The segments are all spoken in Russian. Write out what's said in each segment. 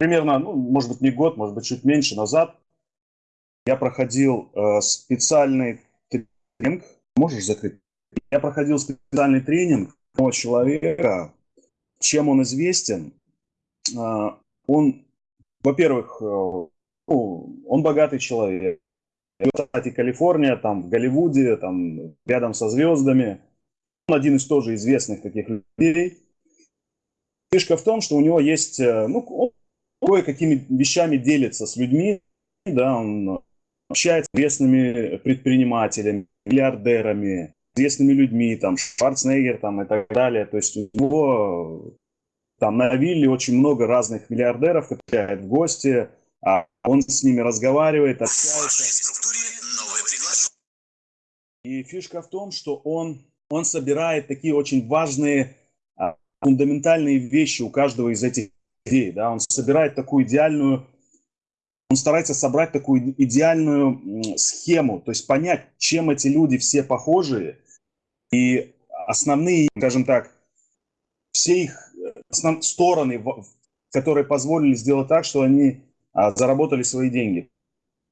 примерно, ну, может быть, не год, может быть, чуть меньше назад я проходил э, специальный тренинг. Можешь закрыть? Я проходил специальный тренинг одного человека. Чем он известен? Э, он, во-первых, э, ну, он богатый человек. Кстати, Калифорния, там, в Голливуде, там, рядом со звездами. Он один из тоже известных таких людей. Фишка в том, что у него есть, э, ну, он кое-какими вещами делится с людьми, да, он общается с известными предпринимателями, миллиардерами, известными людьми, там, Шварценеггер, там, и так далее. То есть у него там на вилле очень много разных миллиардеров, которые в гости, а он с ними разговаривает, общается. И фишка в том, что он, он собирает такие очень важные, а, фундаментальные вещи у каждого из этих людей. Да? Он собирает такую идеальную он старается собрать такую идеальную схему, то есть понять, чем эти люди все похожи, и основные, скажем так, все их основ... стороны, которые позволили сделать так, что они а, заработали свои деньги.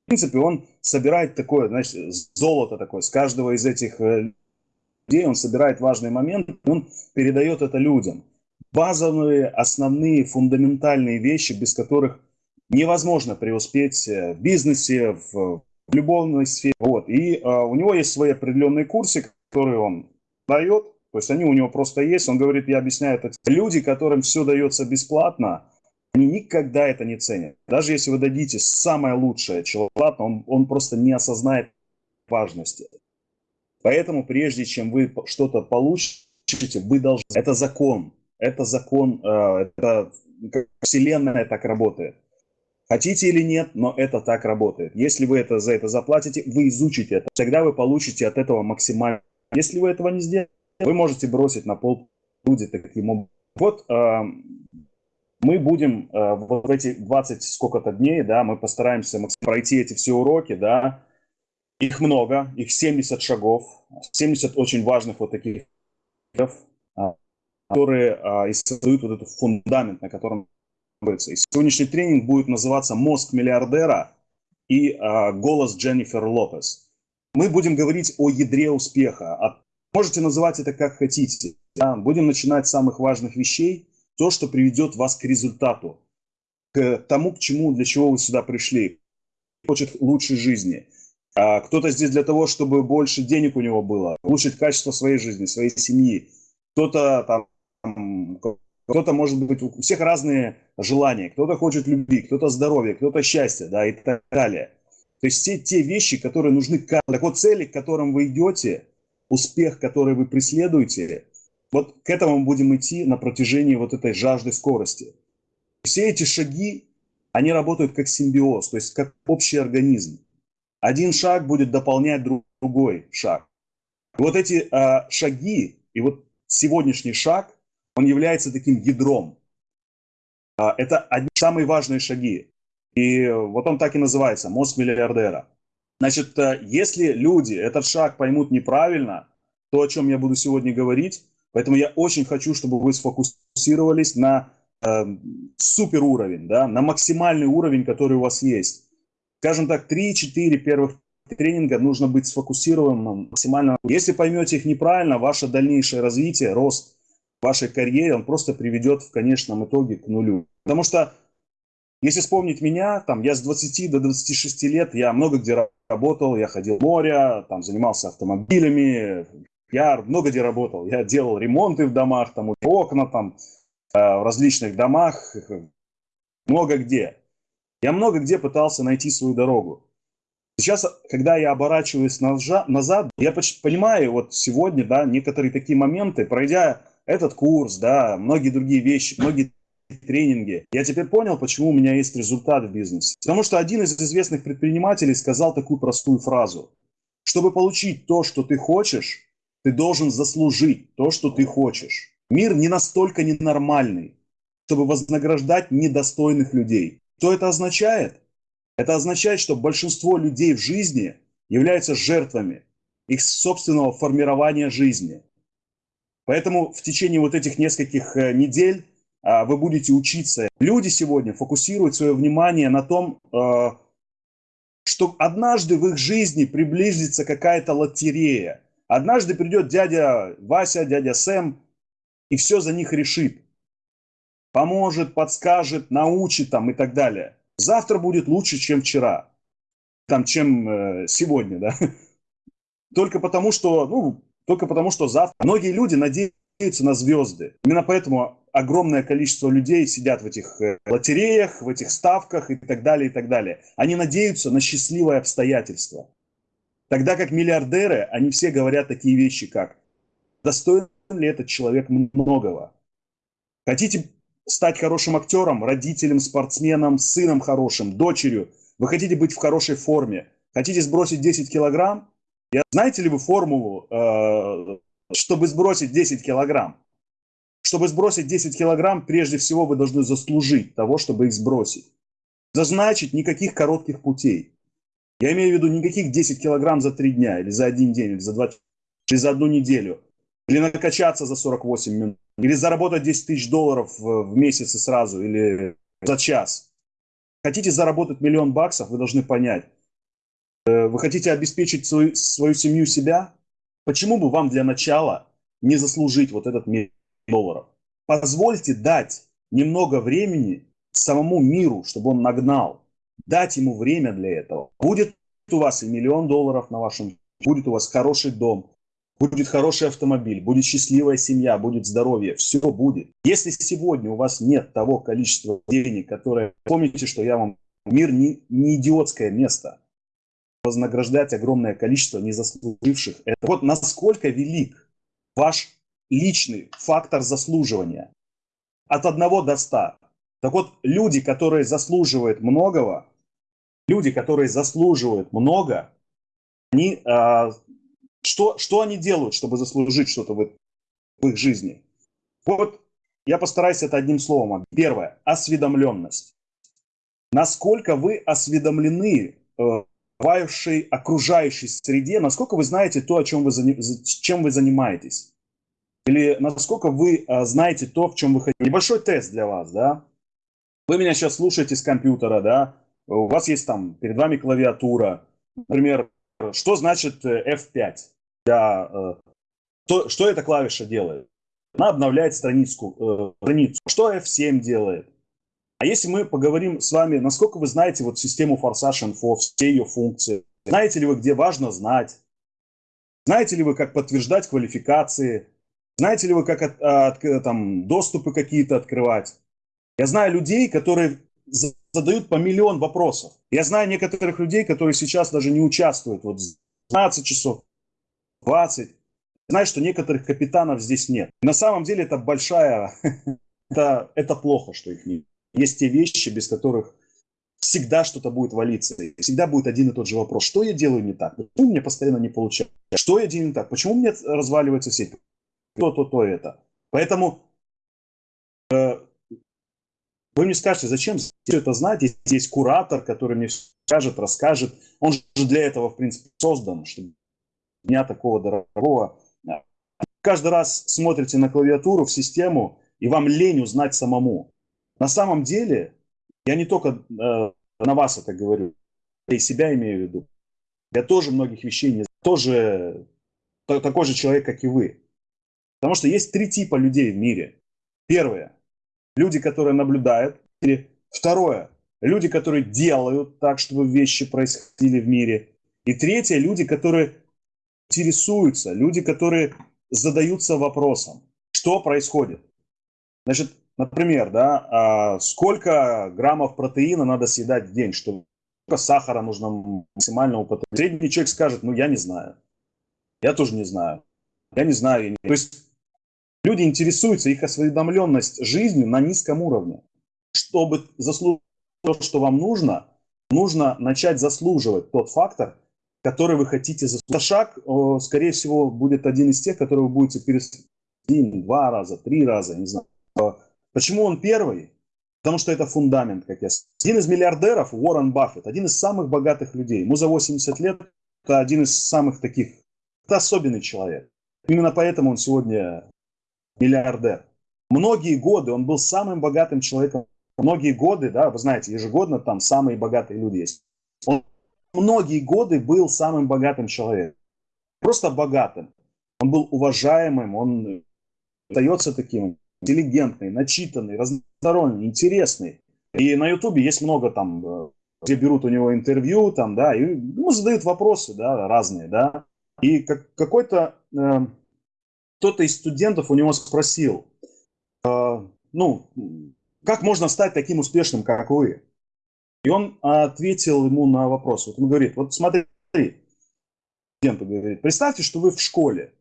В принципе, он собирает такое, значит, золото такое с каждого из этих э, людей, он собирает важные моменты, он передает это людям. Базовые, основные, фундаментальные вещи, без которых невозможно преуспеть э, в бизнесе, в, в любовной сфере. Вот. И а, у него есть свои определенные курсы, которые он дает, то есть они у него просто есть. Он говорит, я объясняю это. Люди, которым все дается бесплатно, они никогда это не ценят. Даже если вы дадите самое лучшее человеку, он, он просто не осознает важности. Поэтому прежде чем вы что-то получите, вы должны... Это закон. Это закон, э, это Вселенная так работает. Хотите или нет, но это так работает. Если вы это, за это заплатите, вы изучите это. Тогда вы получите от этого максимально. Если вы этого не сделаете, вы можете бросить на пол люди таким образом. Вот э, мы будем э, в эти 20 сколько-то дней, да, мы постараемся пройти эти все уроки, да, их много, их 70 шагов, 70 очень важных вот таких, которые э, создают вот этот фундамент, на котором и сегодняшний тренинг будет называться «Мозг миллиардера» и э, «Голос Дженнифер Лопес». Мы будем говорить о ядре успеха. О... Можете называть это как хотите. Да? Будем начинать с самых важных вещей, то, что приведет вас к результату, к тому, к чему, для чего вы сюда пришли. Хочет лучшей жизни. А кто-то здесь для того, чтобы больше денег у него было, улучшить качество своей жизни, своей семьи. Кто-то там кто-то, может быть, у всех разные желания. Кто-то хочет любви, кто-то здоровья, кто-то счастья, да, и так далее. То есть все те вещи, которые нужны. Так вот, цели, к которым вы идете, успех, который вы преследуете, вот к этому мы будем идти на протяжении вот этой жажды скорости. Все эти шаги, они работают как симбиоз, то есть как общий организм. Один шаг будет дополнять другой шаг. Вот эти э, шаги, и вот сегодняшний шаг, он является таким ядром. А, это одни самые важные шаги. И вот он так и называется, мост миллиардера. Значит, э, если люди этот шаг поймут неправильно, то, о чем я буду сегодня говорить, поэтому я очень хочу, чтобы вы сфокусировались на э, супер уровень, да, на максимальный уровень, который у вас есть. Скажем так, 3-4 первых тренинга нужно быть сфокусированным максимально. Если поймете их неправильно, ваше дальнейшее развитие, рост вашей карьере, он просто приведет в конечном итоге к нулю. Потому что, если вспомнить меня, там, я с 20 до 26 лет, я много где работал, я ходил в море, там, занимался автомобилями, я много где работал. Я делал ремонты в домах, там, окна там, э, в различных домах, много где. Я много где пытался найти свою дорогу. Сейчас, когда я оборачиваюсь назад, я понимаю вот сегодня, да, некоторые такие моменты, пройдя этот курс, да, многие другие вещи, многие тренинги. Я теперь понял, почему у меня есть результат в бизнесе. Потому что один из известных предпринимателей сказал такую простую фразу. Чтобы получить то, что ты хочешь, ты должен заслужить то, что ты хочешь. Мир не настолько ненормальный, чтобы вознаграждать недостойных людей. Что это означает? Это означает, что большинство людей в жизни являются жертвами их собственного формирования жизни. Поэтому в течение вот этих нескольких э, недель а, вы будете учиться. Люди сегодня фокусируют свое внимание на том, э, что однажды в их жизни приблизится какая-то лотерея. Однажды придет дядя Вася, дядя Сэм и все за них решит. Поможет, подскажет, научит там и так далее. Завтра будет лучше, чем вчера. Там, чем э, сегодня, да. Только потому, что, ну, только потому, что завтра. Многие люди надеются на звезды. Именно поэтому огромное количество людей сидят в этих э, лотереях, в этих ставках и так далее, и так далее. Они надеются на счастливые обстоятельства. Тогда как миллиардеры, они все говорят такие вещи, как достоин ли этот человек многого? Хотите стать хорошим актером, родителем, спортсменом, сыном хорошим, дочерью? Вы хотите быть в хорошей форме? Хотите сбросить 10 килограмм? Я, знаете ли вы формулу, э, чтобы сбросить 10 килограмм? Чтобы сбросить 10 килограмм, прежде всего вы должны заслужить того, чтобы их сбросить. Зазначить никаких коротких путей. Я имею в виду никаких 10 килограмм за 3 дня, или за один день, или за, 2, или за одну неделю, или накачаться за 48 минут, или заработать 10 тысяч долларов в месяц и сразу, или за час. Хотите заработать миллион баксов, вы должны понять. Э, вы хотите обеспечить свою, свою семью себя? Почему бы вам для начала не заслужить вот этот миллион долларов? Позвольте дать немного времени самому миру, чтобы он нагнал дать ему время для этого. Будет у вас и миллион долларов на вашем, будет у вас хороший дом, будет хороший автомобиль, будет счастливая семья, будет здоровье, все будет. Если сегодня у вас нет того количества денег, которое... Помните, что я вам... Мир не, не идиотское место. Вознаграждать огромное количество незаслуживших. Это вот насколько велик ваш личный фактор заслуживания. От 1 до 100. Так вот, люди, которые заслуживают многого, люди, которые заслуживают много, они, а, что, что они делают, чтобы заслужить что-то в, в их жизни? Вот я постараюсь это одним словом. Первое – осведомленность. Насколько вы осведомлены э, в окружающей среде, насколько вы знаете то, о чем вы, чем вы занимаетесь? Или насколько вы э, знаете то, в чем вы хотите? Небольшой тест для вас, да? Вы меня сейчас слушаете с компьютера, да? у вас есть там перед вами клавиатура, например, что значит э, F5? Для, э, что, что эта клавиша делает? Она обновляет страницу, э, страницу. Что F7 делает? А если мы поговорим с вами, насколько вы знаете вот систему Forsage Info, все ее функции? Знаете ли вы, где важно знать? Знаете ли вы, как подтверждать квалификации? Знаете ли вы, как от, от, там, доступы какие-то открывать? Я знаю людей, которые задают по миллион вопросов. Я знаю некоторых людей, которые сейчас даже не участвуют. Вот 12 часов, 20. Знаю, что некоторых капитанов здесь нет. На самом деле это большая... это плохо, что их нет. Есть те вещи, без которых всегда что-то будет валиться. Всегда будет один и тот же вопрос. Что я делаю не так? Почему мне постоянно не получается? Что я делаю не так? Почему мне разваливается сеть? То, то, то, это. Поэтому э, вы мне скажете, зачем все это знать, если есть куратор, который мне скажет, расскажет. Он же для этого, в принципе, создан, чтобы дня такого дорогого. Каждый раз смотрите на клавиатуру, в систему, и вам лень узнать самому. На самом деле, я не только э, на вас это говорю, я и себя имею в виду. Я тоже многих вещей не тоже такой же человек, как и вы. Потому что есть три типа людей в мире. Первое люди, которые наблюдают. Второе, люди, которые делают так, чтобы вещи происходили в мире. И третье, люди, которые интересуются, люди, которые задаются вопросом, что происходит. Значит, например, да, а сколько граммов протеина надо съедать в день, чтобы сколько сахара нужно максимально употреблять. Средний человек скажет, ну я не знаю. Я тоже не знаю. Я не знаю. То есть Люди интересуются, их осведомленность жизнью на низком уровне. Чтобы заслужить то, что вам нужно, нужно начать заслуживать тот фактор, который вы хотите заслужить. Шаг, скорее всего, будет один из тех, который вы будете переступить два раза, три раза, не знаю. Почему он первый? Потому что это фундамент, как я сказал. Один из миллиардеров, Уоррен Баффет, один из самых богатых людей. Ему за 80 лет, это один из самых таких, это особенный человек. Именно поэтому он сегодня миллиардер. многие годы он был самым богатым человеком. Многие годы, да, вы знаете, ежегодно там самые богатые люди есть. Он многие годы был самым богатым человеком. Просто богатым. Он был уважаемым, он остается таким интеллигентный, начитанный, разносторонний, интересный. И на Ютубе есть много там, э, где берут у него интервью, там, да, и ему задают вопросы, да, разные, да. И как, какой-то э, кто-то из студентов у него спросил, э, ну, как можно стать таким успешным, как вы? И он ответил ему на вопрос. Вот он говорит, вот смотри, студенту говорит, представьте, что вы в школе.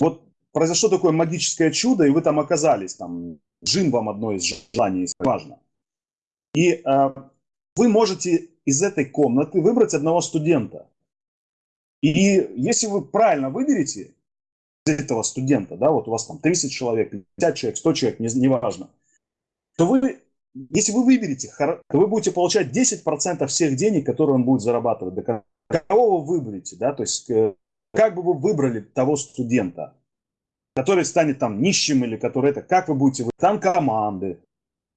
Вот произошло такое магическое чудо, и вы там оказались, там, джин вам одно из желаний, важно. И э, вы можете из этой комнаты выбрать одного студента. И если вы правильно выберете этого студента, да, вот у вас там 30 человек, 50 человек, 100 человек, не, неважно, то вы, если вы выберете, то вы будете получать 10% всех денег, которые он будет зарабатывать. До кого вы выберете, да, то есть э, как бы вы выбрали того студента, который станет там нищим или который это, как вы будете, там команды,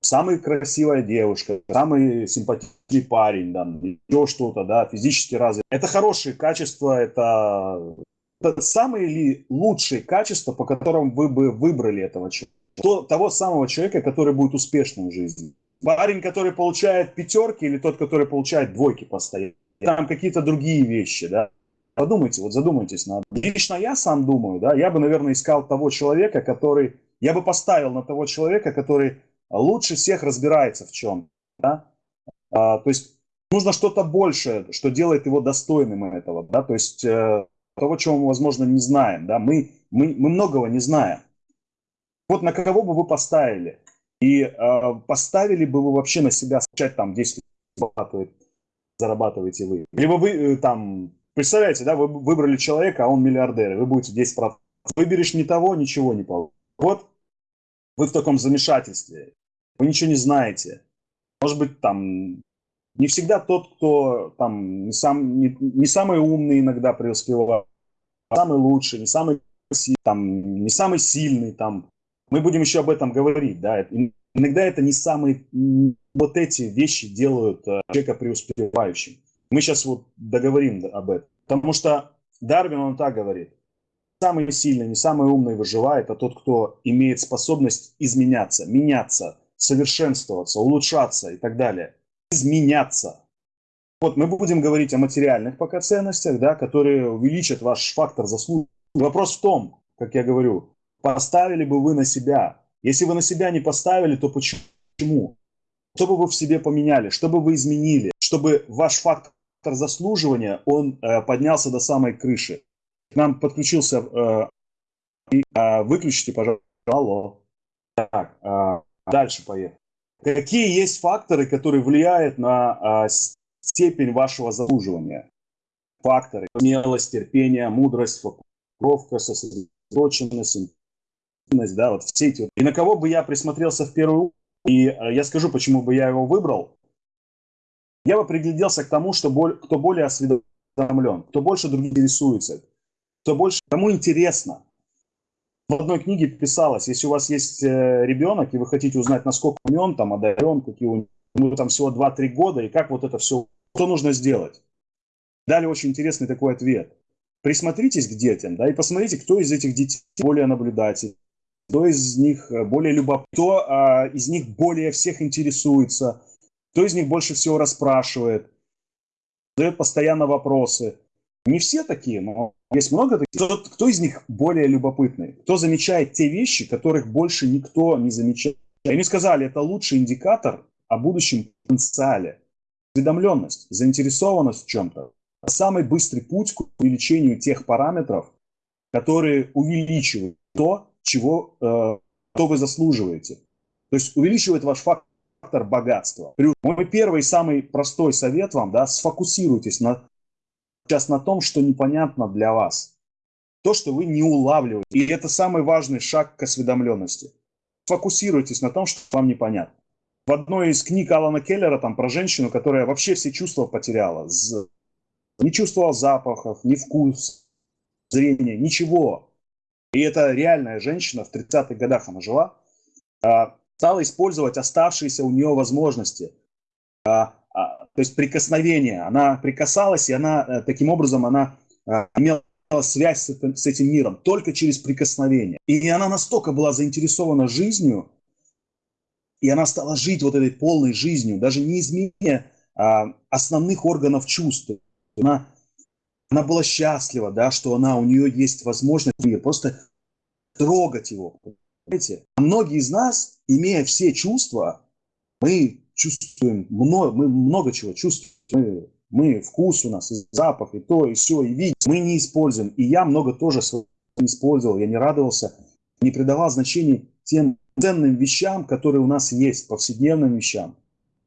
самая красивая девушка, самый симпатичный парень, да, еще что-то, да, физически развит. Это хорошие качества, это, это самые ли лучшие качества, по которым вы бы выбрали этого человека. То, того самого человека, который будет успешным в жизни. Парень, который получает пятерки или тот, который получает двойки постоянно. Там какие-то другие вещи, да. Подумайте, вот задумайтесь над. Лично я сам думаю, да, я бы, наверное, искал того человека, который, я бы поставил на того человека, который лучше всех разбирается в чем. Да? А, то есть нужно что-то большее, что делает его достойным этого. Да? То есть э, того, чего мы, возможно, не знаем. Да? Мы, мы, мы многого не знаем. Вот на кого бы вы поставили? И э, поставили бы вы вообще на себя, начать там 10 зарабатывает, зарабатываете вы. Либо вы э, там, представляете, да, вы выбрали человека, а он миллиардер, и вы будете 10%. Выберешь не того, ничего не получится. Вот вы в таком замешательстве вы ничего не знаете. Может быть, там не всегда тот, кто там не, сам, не, не самый умный иногда преуспевает, самый лучший, не самый там, не самый сильный там. Мы будем еще об этом говорить, да. Иногда это не самые вот эти вещи делают э, человека преуспевающим. Мы сейчас вот договорим об этом. Потому что Дарвин, он так говорит. Самый сильный, не самый умный выживает, а тот, кто имеет способность изменяться, меняться, совершенствоваться, улучшаться и так далее, изменяться. Вот мы будем говорить о материальных пока ценностях, да, которые увеличат ваш фактор заслуги. Вопрос в том, как я говорю, поставили бы вы на себя. Если вы на себя не поставили, то почему? Что бы вы в себе поменяли? Что бы вы изменили? Чтобы ваш фактор заслуживания, он э, поднялся до самой крыши. К нам подключился... Э, э, выключите, пожалуйста. Алло. Так, э, Дальше поехали. Какие есть факторы, которые влияют на а, степень вашего заслуживания? Факторы. Смелость, терпение, мудрость, фокусировка, сосредоточенность, да, вот все эти. И на кого бы я присмотрелся в первую и а, я скажу, почему бы я его выбрал. Я бы пригляделся к тому, что боль, кто более осведомлен, кто больше других интересуется, кто больше, кому интересно, в одной книге писалось, если у вас есть э, ребенок, и вы хотите узнать, насколько умен, там, одарен, какие у него там всего 2-3 года, и как вот это все, что нужно сделать. Дали очень интересный такой ответ. Присмотритесь к детям, да, и посмотрите, кто из этих детей более наблюдательный, кто из них э, более любопытный, кто а, из них более всех интересуется, кто из них больше всего расспрашивает, задает постоянно вопросы. Не все такие, но есть много таких. Кто, кто из них более любопытный? Кто замечает те вещи, которых больше никто не замечает? Они сказали, это лучший индикатор о будущем потенциале. Осведомленность, заинтересованность в чем-то. Самый быстрый путь к увеличению тех параметров, которые увеличивают то, чего, э, что вы заслуживаете. То есть увеличивает ваш фактор богатства. Мой первый самый простой совет вам, да, сфокусируйтесь на сейчас на том, что непонятно для вас. То, что вы не улавливаете. И это самый важный шаг к осведомленности. Фокусируйтесь на том, что вам непонятно. В одной из книг Алана Келлера там про женщину, которая вообще все чувства потеряла. Не чувствовала запахов, ни вкус, зрения, ничего. И это реальная женщина, в 30-х годах она жила. Стала использовать оставшиеся у нее возможности. То есть прикосновение. Она прикасалась, и она таким образом она имела связь с этим, с этим миром только через прикосновение. И она настолько была заинтересована жизнью, и она стала жить вот этой полной жизнью, даже не изменяя а, основных органов чувств. Она, она была счастлива, да, что она, у нее есть возможность просто трогать его. Понимаете? Многие из нас, имея все чувства, мы чувствуем много, мы много чего чувствуем. Мы мы, вкус у нас, и запах, и то, и все, и видим. Мы не используем. И я много тоже использовал. Я не радовался, не придавал значения тем ценным вещам, которые у нас есть, повседневным вещам.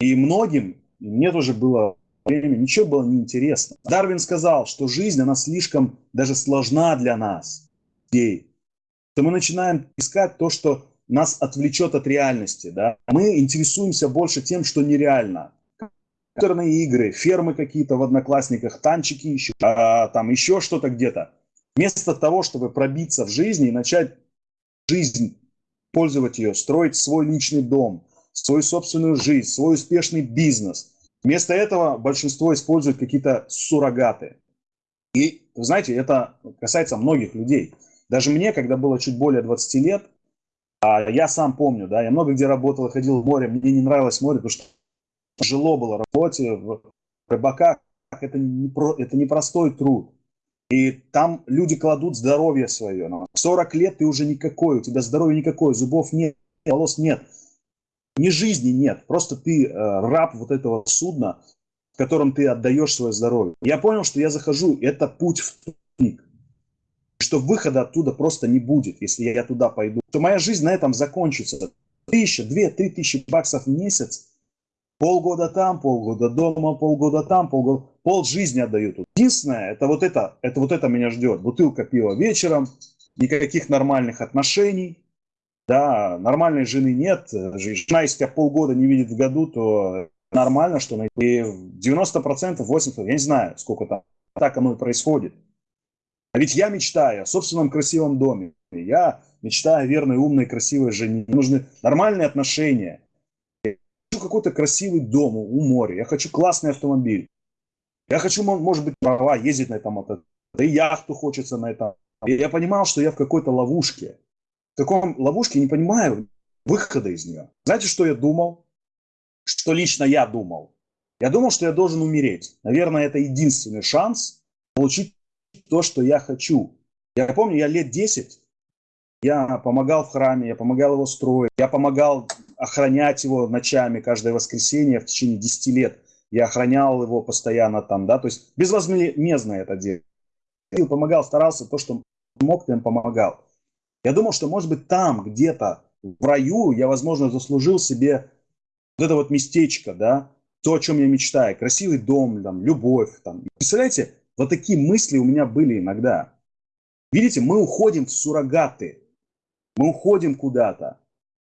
И многим, мне тоже было время, ничего было неинтересно. Дарвин сказал, что жизнь, она слишком даже сложна для нас, людей. То мы начинаем искать то, что нас отвлечет от реальности. Да? Мы интересуемся больше тем, что нереально компьютерные игры, фермы какие-то в Одноклассниках, танчики еще, а, там еще что-то где-то. Вместо того, чтобы пробиться в жизни и начать жизнь, пользовать ее, строить свой личный дом, свою собственную жизнь, свой успешный бизнес. Вместо этого большинство использует какие-то суррогаты. И, вы знаете, это касается многих людей. Даже мне, когда было чуть более 20 лет, а я сам помню, да, я много где работал, ходил в море, мне не нравилось море, потому что тяжело было работе в рыбаках. Это не, про, это не простой труд. И там люди кладут здоровье свое. 40 лет ты уже никакой, у тебя здоровья никакое, зубов нет, волос нет. Ни жизни нет, просто ты э, раб вот этого судна, в котором ты отдаешь свое здоровье. Я понял, что я захожу, это путь в тупик. Что выхода оттуда просто не будет, если я туда пойду. То моя жизнь на этом закончится. Тысяча, две, три тысячи баксов в месяц – Полгода там, полгода дома, полгода там, полгода... Пол жизни отдаю тут. Единственное, это вот это, это вот это меня ждет. Бутылка пива вечером, никаких нормальных отношений, да, нормальной жены нет. Жена, если тебя полгода не видит в году, то нормально, что. И 90%, 80%, я не знаю, сколько там, так оно и происходит. А ведь я мечтаю о собственном красивом доме. Я мечтаю о верной, умной, красивой жене. Мне нужны нормальные отношения какой-то красивый дом у моря, я хочу классный автомобиль. Я хочу, может быть, права ездить на этом мотоцикле. Да и яхту хочется на этом. И я понимал, что я в какой-то ловушке. В каком ловушке, не понимаю выхода из нее. Знаете, что я думал? Что лично я думал? Я думал, что я должен умереть. Наверное, это единственный шанс получить то, что я хочу. Я помню, я лет 10, я помогал в храме, я помогал его строить, я помогал охранять его ночами каждое воскресенье в течение 10 лет. Я охранял его постоянно там, да, то есть безвозмездно это делал. Помогал, старался, то, что мог, тем помогал. Я думал, что, может быть, там, где-то в раю, я, возможно, заслужил себе вот это вот местечко, да, то, о чем я мечтаю, красивый дом, там, любовь, там. Представляете, вот такие мысли у меня были иногда. Видите, мы уходим в суррогаты, мы уходим куда-то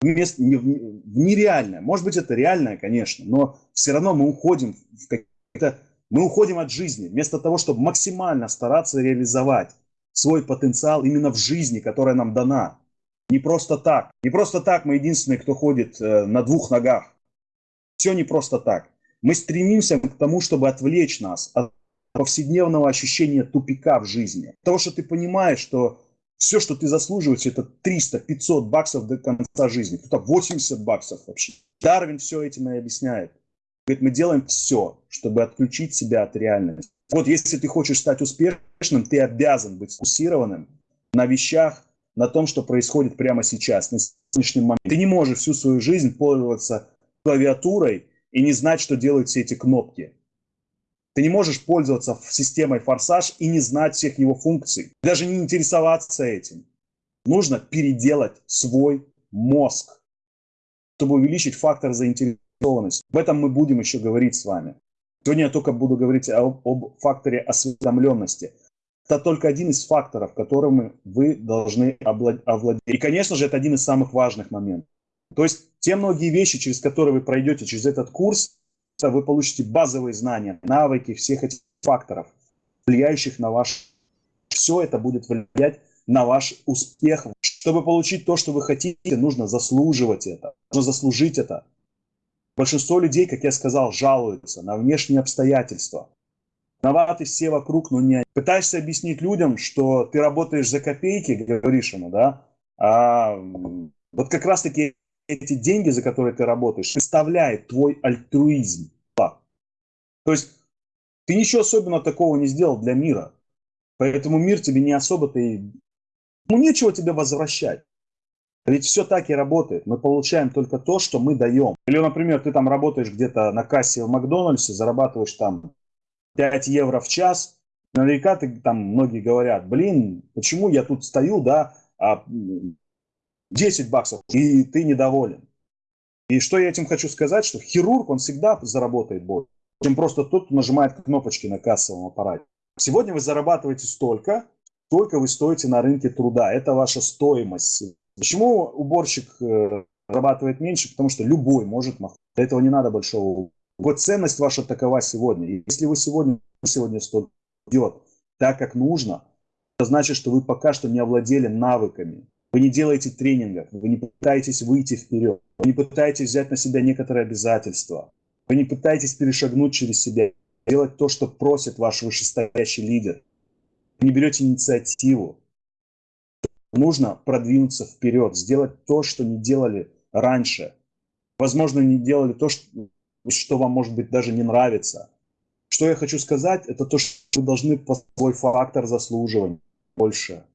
в нереальное. Может быть, это реальное, конечно, но все равно мы уходим в какие-то... Мы уходим от жизни, вместо того, чтобы максимально стараться реализовать свой потенциал именно в жизни, которая нам дана. Не просто так. Не просто так мы единственные, кто ходит э, на двух ногах. Все не просто так. Мы стремимся к тому, чтобы отвлечь нас от повседневного ощущения тупика в жизни. Того, что ты понимаешь, что все, что ты заслуживаешь, это 300-500 баксов до конца жизни. Кто-то 80 баксов вообще. Дарвин все этим и объясняет. Говорит, мы делаем все, чтобы отключить себя от реальности. Вот если ты хочешь стать успешным, ты обязан быть сфокусированным на вещах, на том, что происходит прямо сейчас, на сегодняшний момент. Ты не можешь всю свою жизнь пользоваться клавиатурой и не знать, что делают все эти кнопки. Ты не можешь пользоваться системой форсаж и не знать всех его функций, даже не интересоваться этим. Нужно переделать свой мозг, чтобы увеличить фактор заинтересованности. Об этом мы будем еще говорить с вами. Сегодня я только буду говорить об, об факторе осведомленности. Это только один из факторов, которыми вы должны овладеть. И, конечно же, это один из самых важных моментов. То есть те многие вещи, через которые вы пройдете через этот курс, вы получите базовые знания, навыки всех этих факторов, влияющих на ваш... Все это будет влиять на ваш успех. Чтобы получить то, что вы хотите, нужно заслуживать это, нужно заслужить это. Большинство людей, как я сказал, жалуются на внешние обстоятельства. Виноваты все вокруг, но не Пытаешься объяснить людям, что ты работаешь за копейки, говоришь ему, да, а вот как раз-таки эти деньги, за которые ты работаешь, представляет твой альтруизм. То есть ты ничего особенно такого не сделал для мира. Поэтому мир тебе не особо-то и... Ну, нечего тебе возвращать. Ведь все так и работает. Мы получаем только то, что мы даем. Или, например, ты там работаешь где-то на кассе в Макдональдсе, зарабатываешь там 5 евро в час. Наверняка ты там многие говорят, блин, почему я тут стою, да, а 10 баксов, и ты недоволен. И что я этим хочу сказать, что хирург, он всегда заработает больше, чем просто тот, кто нажимает кнопочки на кассовом аппарате. Сегодня вы зарабатываете столько, сколько вы стоите на рынке труда. Это ваша стоимость. Почему уборщик э, зарабатывает меньше? Потому что любой может махать. Для этого не надо большого. Вот ценность ваша такова сегодня. И если вы сегодня, сегодня столько идет так, как нужно, это значит, что вы пока что не овладели навыками. Вы не делаете тренингов, вы не пытаетесь выйти вперед, вы не пытаетесь взять на себя некоторые обязательства, вы не пытаетесь перешагнуть через себя, делать то, что просит ваш вышестоящий лидер. Вы не берете инициативу. Нужно продвинуться вперед, сделать то, что не делали раньше. Возможно, не делали то, что, что вам, может быть, даже не нравится. Что я хочу сказать, это то, что вы должны свой фактор заслуживания больше.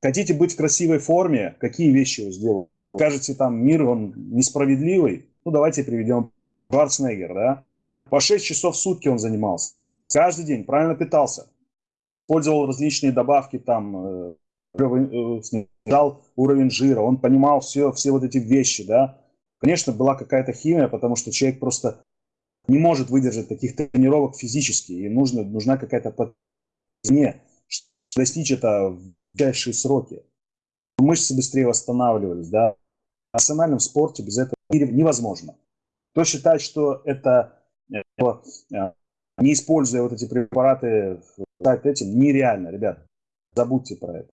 Хотите быть в красивой форме, какие вещи вы сделаете? Скажете, там, мир, он несправедливый? Ну, давайте приведем Шварценеггер, да? По 6 часов в сутки он занимался. Каждый день правильно питался. Пользовал различные добавки, там, э, снижал уровень жира. Он понимал все, все вот эти вещи, да? Конечно, была какая-то химия, потому что человек просто не может выдержать таких тренировок физически. И нужно, нужна какая-то подне, достичь это в кратчайшие сроки. Мышцы быстрее восстанавливались, да. В национальном спорте без этого невозможно. Кто считает, что это э, э, не используя вот эти препараты, этим, нереально, ребят. Забудьте про это.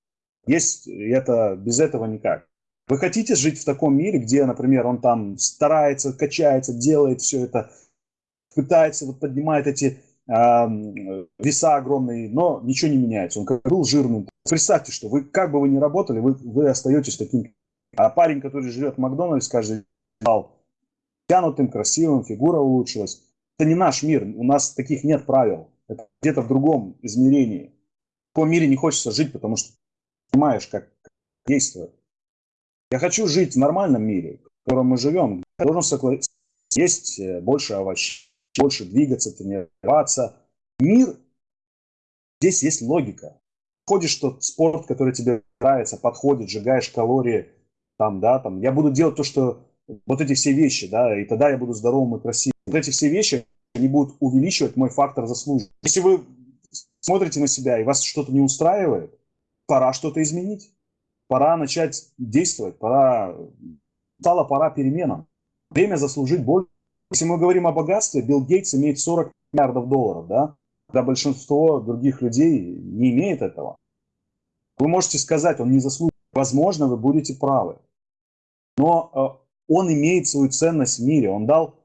Есть это, без этого никак. Вы хотите жить в таком мире, где, например, он там старается, качается, делает все это, пытается, вот поднимает эти веса огромные, но ничего не меняется. Он как был жирным. Представьте, что вы, как бы вы ни работали, вы, вы остаетесь таким. А парень, который живет в Макдональдс, каждый стал тянутым, красивым, фигура улучшилась. Это не наш мир, у нас таких нет правил. Это где-то в другом измерении. В таком мире не хочется жить, потому что понимаешь, как действует. Я хочу жить в нормальном мире, в котором мы живем. Должен согласиться. Есть э, больше овощей больше двигаться, тренироваться. Мир, здесь есть логика. Ходишь тот спорт, который тебе нравится, подходит, сжигаешь калории, там, да, там, я буду делать то, что вот эти все вещи, да, и тогда я буду здоровым и красивым. Вот эти все вещи, они будут увеличивать мой фактор заслуги. Если вы смотрите на себя и вас что-то не устраивает, пора что-то изменить. Пора начать действовать, пора, стала пора переменам. Время заслужить больше если мы говорим о богатстве, Билл Гейтс имеет 40 миллиардов долларов, да? Когда большинство других людей не имеет этого. Вы можете сказать, он не заслуживает. Возможно, вы будете правы. Но э, он имеет свою ценность в мире. Он дал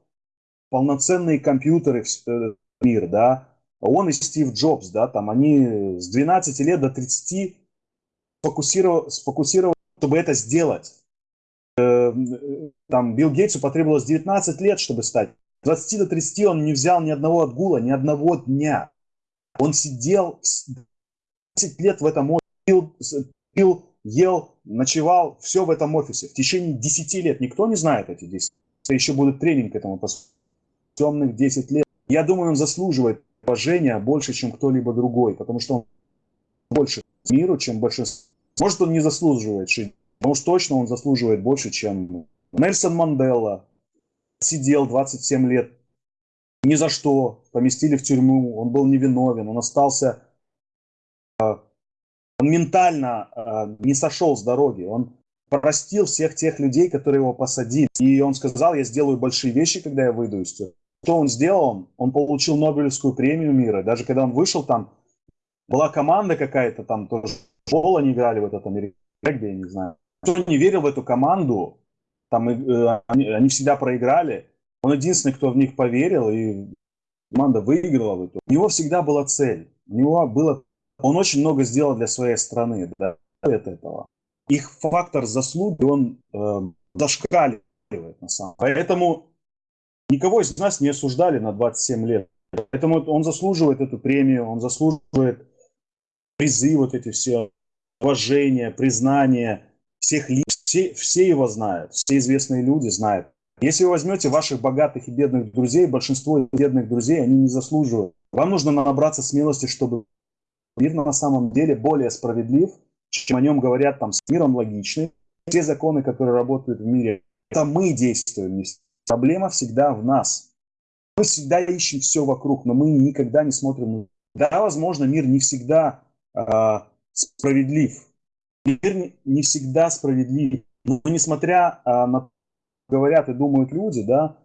полноценные компьютеры в э, мир, да. Он и Стив Джобс, да, там они с 12 лет до 30 сфокусировали, сфокусировали чтобы это сделать. Э, там Билл Гейтсу потребовалось 19 лет, чтобы стать. 20 до 30 он не взял ни одного отгула, ни одного дня. Он сидел 10 лет в этом офисе, пил, пил, ел, ночевал, все в этом офисе. В течение 10 лет. Никто не знает эти 10. Это еще будет тренинг этому темных 10 лет. Я думаю, он заслуживает уважения больше, чем кто-либо другой, потому что он больше миру, чем большинство. Может, он не заслуживает жить но уж точно он заслуживает больше, чем Нельсон Мандела. Сидел 27 лет ни за что, поместили в тюрьму, он был невиновен, он остался, э, он ментально э, не сошел с дороги, он простил всех тех людей, которые его посадили. И он сказал, я сделаю большие вещи, когда я выйду из тюрьмы. Что он сделал? Он получил Нобелевскую премию мира. Даже когда он вышел там, была команда какая-то там тоже школу они играли в этот американский я не знаю. Кто не верил в эту команду, там э, они, они всегда проиграли. Он единственный, кто в них поверил, и команда выиграла. У него всегда была цель. У него было... Он очень много сделал для своей страны, да, от этого. Их фактор заслуги, он э, зашкаливает на самом Поэтому никого из нас не осуждали на 27 лет. Поэтому он заслуживает эту премию, он заслуживает призы, вот эти все уважения, признания всех лиц. Все, все его знают, все известные люди знают. Если вы возьмете ваших богатых и бедных друзей, большинство бедных друзей, они не заслуживают. Вам нужно набраться смелости, чтобы мир на самом деле более справедлив, чем о нем говорят там с миром логичный. Все законы, которые работают в мире, это мы действуем. Проблема всегда в нас. Мы всегда ищем все вокруг, но мы никогда не смотрим. Да, возможно, мир не всегда э, справедлив. Мир не всегда справедлив. Но несмотря э, на говорят и думают люди, да,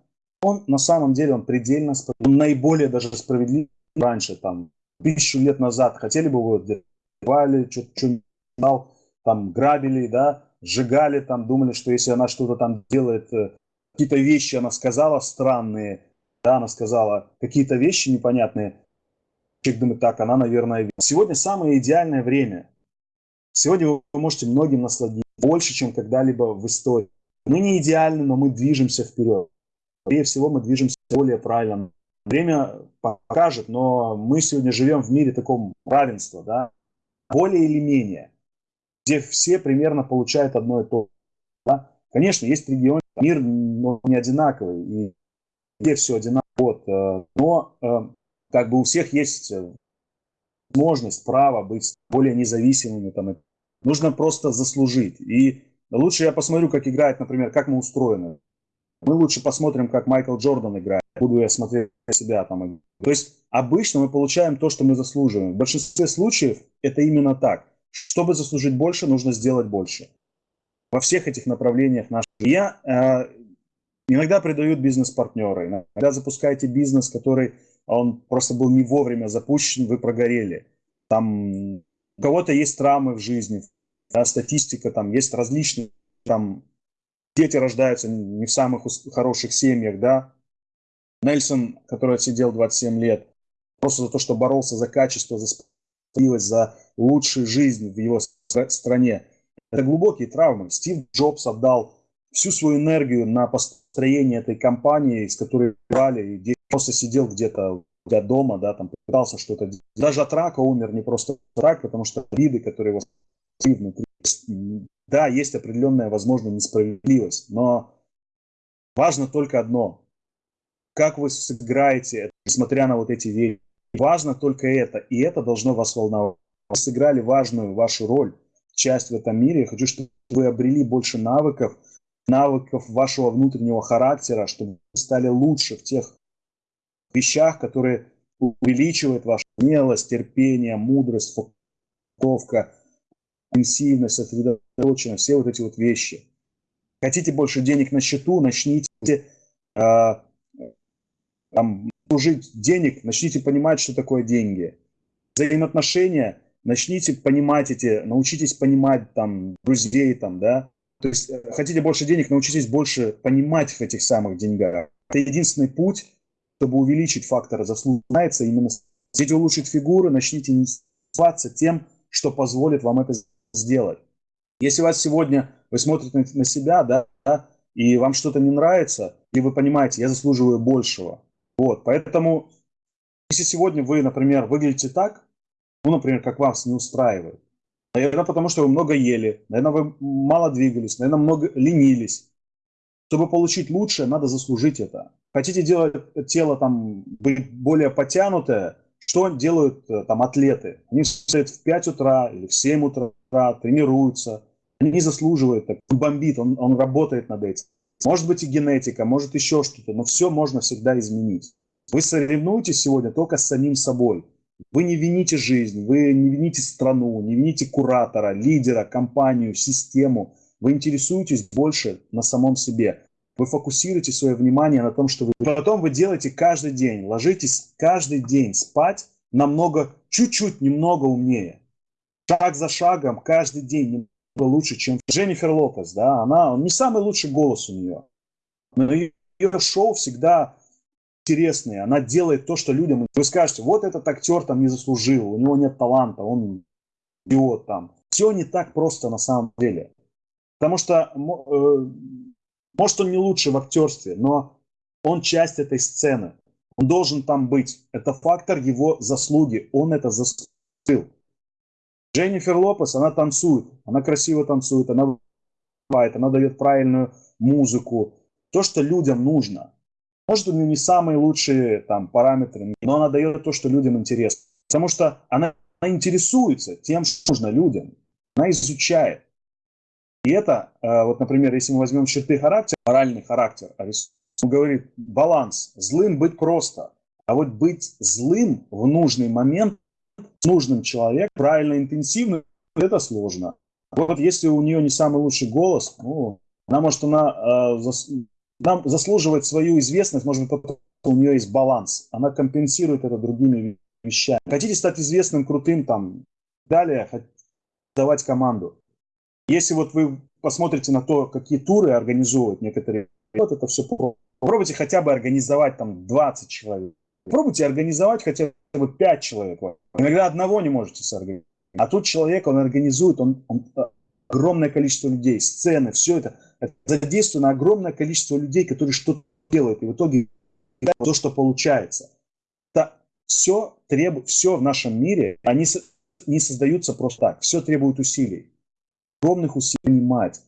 он на самом деле он предельно справедлив. Он наиболее даже справедлив раньше, там, тысячу лет назад. Хотели бы его делали, что-нибудь там грабили, да, сжигали, там, думали, что если она что-то там делает, э, какие-то вещи она сказала странные, да, она сказала какие-то вещи непонятные, человек думает, так, она, наверное, сегодня самое идеальное время. Сегодня вы можете многим насладиться больше, чем когда-либо в истории. Мы не идеальны, но мы движемся вперед. Скорее всего, мы движемся более правильно. Время покажет, но мы сегодня живем в мире таком равенства, да, более или менее, где все примерно получают одно и то же. Да? Конечно, есть регионы, мир не одинаковый, и где все одинаково. Вот, э, но э, как бы у всех есть э, возможность, право быть более независимыми. Там, нужно просто заслужить. И лучше я посмотрю, как играет, например, как мы устроены. Мы лучше посмотрим, как Майкл Джордан играет. Буду я смотреть на себя там. То есть обычно мы получаем то, что мы заслуживаем. В большинстве случаев это именно так. Чтобы заслужить больше, нужно сделать больше. Во всех этих направлениях наших. Я э, иногда придают бизнес-партнеры. Иногда запускаете бизнес, который он просто был не вовремя запущен, вы прогорели. Там у кого-то есть травмы в жизни, да, статистика, там есть различные, там дети рождаются не в самых хороших семьях, да. Нельсон, который отсидел 27 лет, просто за то, что боролся за качество, за справедливость, за лучшую жизнь в его стране. Это глубокие травмы. Стив Джобс отдал всю свою энергию на построение этой компании, из которой брали, и просто сидел где-то дома, да, там пытался что-то делать. Даже от рака умер, не просто от рака, потому что виды, которые его внутри. Да, есть определенная, возможно, несправедливость, но важно только одно. Как вы сыграете, несмотря на вот эти вещи. Важно только это, и это должно вас волновать. Вы сыграли важную вашу роль, часть в этом мире. Я хочу, чтобы вы обрели больше навыков, навыков вашего внутреннего характера, чтобы вы стали лучше в тех вещах, которые увеличивают вашу смелость, терпение, мудрость, фокусировка, интенсивность, сосредоточенность, все вот эти вот вещи. Хотите больше денег на счету, начните э, там, служить денег, начните понимать, что такое деньги. Взаимоотношения, начните понимать эти, научитесь понимать там друзей, там, да. То есть э, хотите больше денег, научитесь больше понимать в этих самых деньгах. Это единственный путь, чтобы увеличить фактор заслуживается именно хотите улучшить фигуру, начните интересоваться тем, что позволит вам это сделать. Если у вас сегодня, вы смотрите на, себя, да, и вам что-то не нравится, и вы понимаете, я заслуживаю большего. Вот, поэтому, если сегодня вы, например, выглядите так, ну, например, как вас не устраивает, наверное, потому что вы много ели, наверное, вы мало двигались, наверное, много ленились. Чтобы получить лучшее, надо заслужить это. Хотите делать тело там быть более потянутое, что делают э, там атлеты? Они встают в 5 утра или в 7 утра, тренируются. Они заслуживают, так, бомбит, он, он работает над этим. Может быть и генетика, может еще что-то, но все можно всегда изменить. Вы соревнуетесь сегодня только с самим собой. Вы не вините жизнь, вы не вините страну, не вините куратора, лидера, компанию, систему. Вы интересуетесь больше на самом себе. Вы фокусируете свое внимание на том, что вы... Потом вы делаете каждый день, ложитесь каждый день спать намного, чуть-чуть немного умнее. шаг за шагом, каждый день лучше, чем Дженнифер Лопес, да, она, не самый лучший голос у нее, но ее шоу всегда интересные, она делает то, что людям, вы скажете, вот этот актер там не заслужил, у него нет таланта, он идиот там. Все не так просто на самом деле. Потому что, э, может, он не лучший в актерстве, но он часть этой сцены. Он должен там быть. Это фактор его заслуги. Он это заслужил. Дженнифер Лопес, она танцует, она красиво танцует, она бывает, она дает правильную музыку. То, что людям нужно. Может, у нее не самые лучшие там параметры, но она дает то, что людям интересно. Потому что она, интересуется тем, что нужно людям. Она изучает. И это, э, вот, например, если мы возьмем черты характера, моральный характер, он говорит, баланс. Злым быть просто. А вот быть злым в нужный момент нужным человеком, правильно, интенсивно, это сложно. Вот если у нее не самый лучший голос, ну, она может, она, э, заслуживает свою известность, может быть, у нее есть баланс. Она компенсирует это другими вещами. Хотите стать известным, крутым, там, далее, давать команду. Если вот вы посмотрите на то, какие туры организуют некоторые, вот это все попробуйте хотя бы организовать там 20 человек. Попробуйте организовать хотя бы 5 человек. Иногда одного не можете сорганизовать. А тут человек, он организует, он, он огромное количество людей, сцены, все это, на огромное количество людей, которые что-то делают. И в итоге то, что получается. Это все, требует, все в нашем мире, они не создаются просто так. Все требует усилий. Огромных усилий понимать.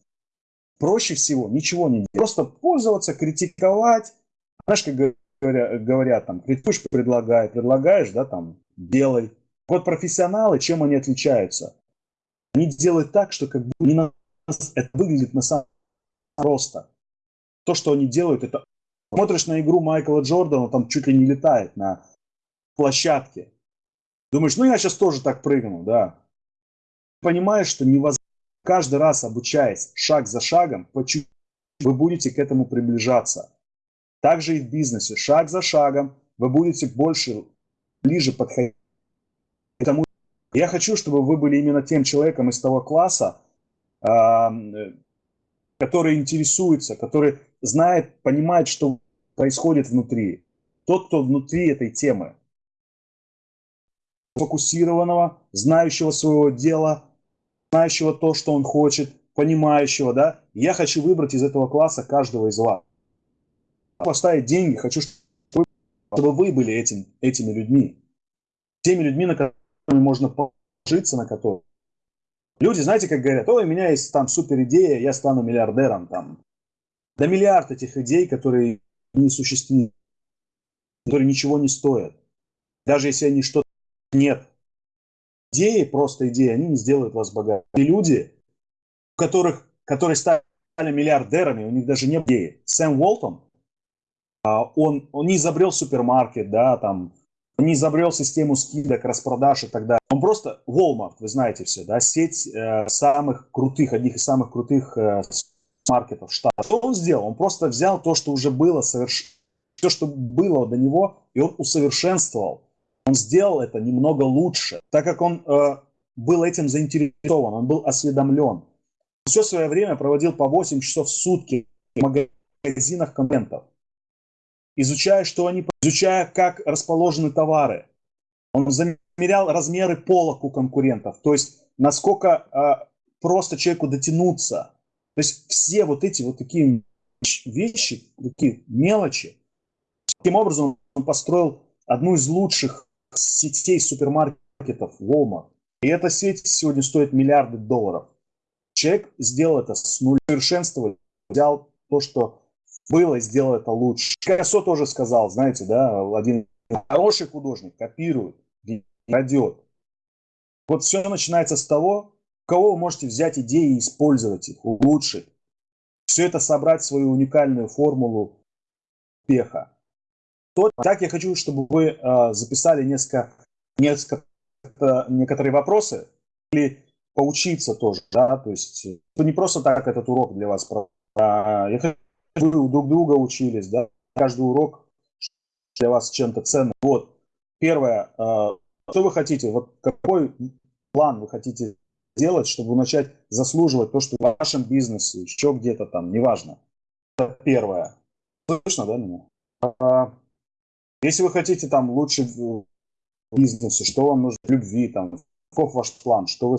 Проще всего ничего не делать. Просто пользоваться, критиковать. Знаешь, как говорят, говорят там, критикуешь, предлагай, предлагаешь, да, там, делай. Вот профессионалы, чем они отличаются? Они делают так, что как бы не на это выглядит на самом деле просто. То, что они делают, это смотришь на игру Майкла Джордана, там чуть ли не летает на площадке. Думаешь, ну я сейчас тоже так прыгну, да. Понимаешь, что невозможно. Каждый раз обучаясь шаг за шагом, по чуть вы будете к этому приближаться. Также и в бизнесе. Шаг за шагом вы будете больше, ближе подходить к тому. Я хочу, чтобы вы были именно тем человеком из того класса, который интересуется, который знает, понимает, что происходит внутри. Тот, кто внутри этой темы. Фокусированного, знающего своего дела, знающего то, что он хочет, понимающего, да. Я хочу выбрать из этого класса каждого из вас поставить деньги, хочу, чтобы вы были этим, этими людьми. Теми людьми, на которыми можно положиться, на которые. Люди, знаете, как говорят, ой, у меня есть там супер идея, я стану миллиардером там. Да миллиард этих идей, которые не существуют, которые ничего не стоят. Даже если они что-то нет. Идеи, просто идеи, они не сделают вас богатым. И люди, которых, которые стали миллиардерами, у них даже не идеи. Сэм Уолтон, а, он, он не изобрел супермаркет, да, там, он не изобрел систему скидок, распродаж и так далее. Он просто Walmart, вы знаете все, да, сеть э, самых крутых, одних из самых крутых э, маркетов штата. Что он сделал? Он просто взял то, что уже было, соверш... все, что было до него, и он усовершенствовал. Он сделал это немного лучше, так как он э, был этим заинтересован, он был осведомлен. Все свое время проводил по 8 часов в сутки в магазинах контентов изучая, что они, изучая, как расположены товары. Он замерял размеры полок у конкурентов, то есть насколько э, просто человеку дотянуться. То есть все вот эти вот такие вещи, такие мелочи. Таким образом он построил одну из лучших сетей супермаркетов Walmart. И эта сеть сегодня стоит миллиарды долларов. Человек сделал это с нуля, совершенствовал, взял то, что было и сделал это лучше. Пикассо тоже сказал, знаете, да, один хороший художник копирует, крадет. Вот все начинается с того, кого вы можете взять идеи и использовать их, улучшить. Все это собрать в свою уникальную формулу успеха. То, так я хочу, чтобы вы э, записали несколько, несколько, э, некоторые вопросы или поучиться тоже, да, то есть не просто так этот урок для вас. А, я хочу вы друг друга учились, да, каждый урок для вас чем-то ценным. Вот, первое, э, что вы хотите, вот какой план вы хотите делать, чтобы начать заслуживать то, что в вашем бизнесе, еще где-то там, неважно. Это первое. Слышно, да, меня? Если вы хотите там лучше в бизнесе, что вам нужно в любви, там, каков ваш план, что вы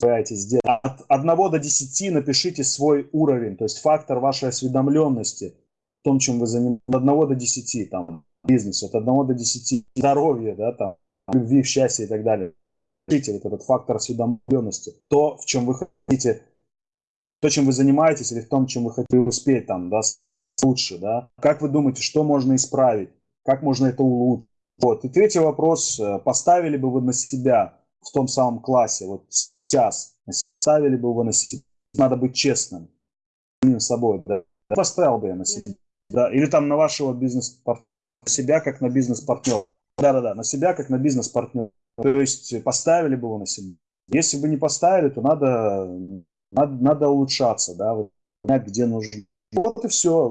собираетесь сделать. От 1 до 10 напишите свой уровень, то есть фактор вашей осведомленности в том, чем вы занимаетесь. От 1 до 10, там, бизнес, от 1 до 10, здоровье, да, там, любви, счастья и так далее. Пишите вот этот фактор осведомленности, то, в чем вы хотите, то, чем вы занимаетесь, или в том, чем вы хотите успеть, там, да, лучше, да. Как вы думаете, что можно исправить? Как можно это улучшить? Вот. И третий вопрос. Э, поставили бы вы на себя в том самом классе, вот сейчас, ставили бы вы на себя? Надо быть честным самим собой. Да. Поставил бы я на себя. Да. Или там на вашего бизнес-партнера, себя как на бизнес-партнера. Да-да-да, на себя как на бизнес-партнера. То есть поставили бы вы на себя. Если бы не поставили, то надо, надо, надо улучшаться, да, понять, где нужно. Вот и все.